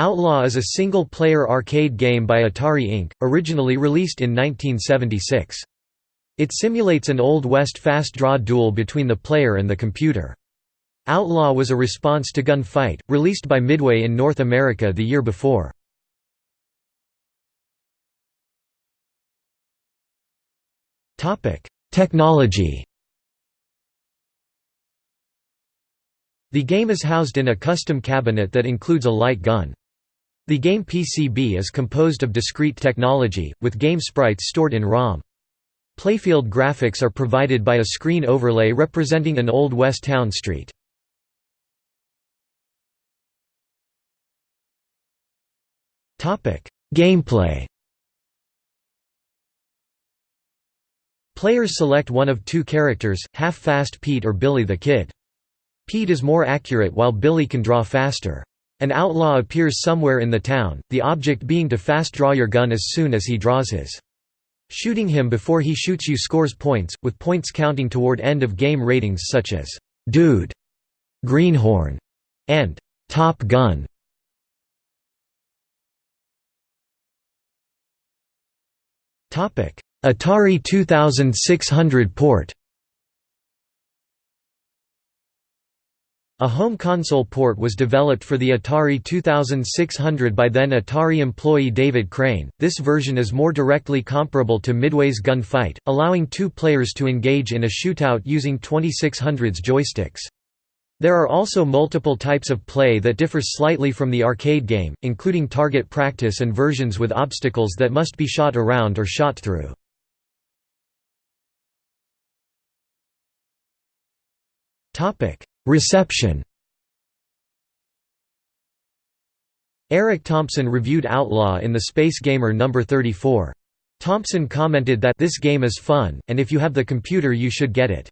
Outlaw is a single-player arcade game by Atari Inc., originally released in 1976. It simulates an Old West fast draw duel between the player and the computer. Outlaw was a response to Gunfight, released by Midway in North America the year before. Technology The game is housed in a custom cabinet that includes a light gun. The game PCB is composed of discrete technology, with game sprites stored in ROM. Playfield graphics are provided by a screen overlay representing an Old West town street. Gameplay Players select one of two characters, Half-Fast Pete or Billy the Kid. Pete is more accurate while Billy can draw faster. An outlaw appears somewhere in the town, the object being to fast draw your gun as soon as he draws his. Shooting him before he shoots you scores points, with points counting toward end-of-game ratings such as «Dude», «Greenhorn» and «Top Gun». Atari 2600 port A home console port was developed for the Atari 2600 by then Atari employee David Crane. This version is more directly comparable to Midway's Gunfight, allowing two players to engage in a shootout using 2600's joysticks. There are also multiple types of play that differ slightly from the arcade game, including target practice and versions with obstacles that must be shot around or shot through. Topic: Reception Eric Thompson reviewed Outlaw in the Space Gamer No. 34. Thompson commented that this game is fun, and if you have the computer you should get it.